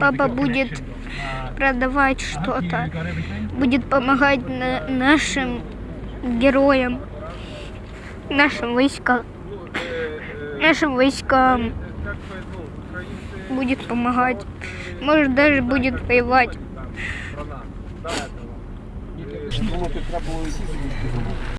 Папа будет продавать что-то, будет помогать на- нашим героям, нашим войскам, нашим войскам. Будет помогать, может даже будет воевать.